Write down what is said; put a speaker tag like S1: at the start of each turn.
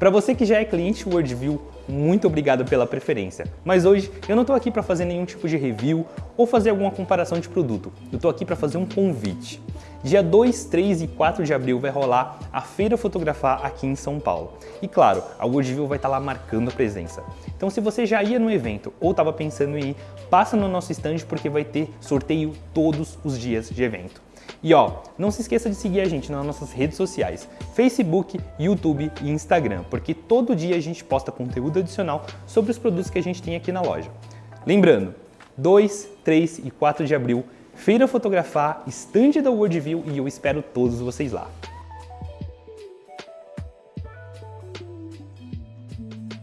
S1: Para você que já é cliente WorldView, muito obrigado pela preferência. Mas hoje eu não estou aqui para fazer nenhum tipo de review ou fazer alguma comparação de produto. Eu estou aqui para fazer um convite. Dia 2, 3 e 4 de abril vai rolar a Feira Fotografar aqui em São Paulo. E claro, a Worldview vai estar lá marcando a presença. Então se você já ia no evento ou estava pensando em ir, passa no nosso stand porque vai ter sorteio todos os dias de evento. E ó, não se esqueça de seguir a gente nas nossas redes sociais, Facebook, YouTube e Instagram, porque todo dia a gente posta conteúdo adicional sobre os produtos que a gente tem aqui na loja. Lembrando, 2, 3 e 4 de abril Feira Fotografar, estande da Worldview e eu espero todos vocês lá.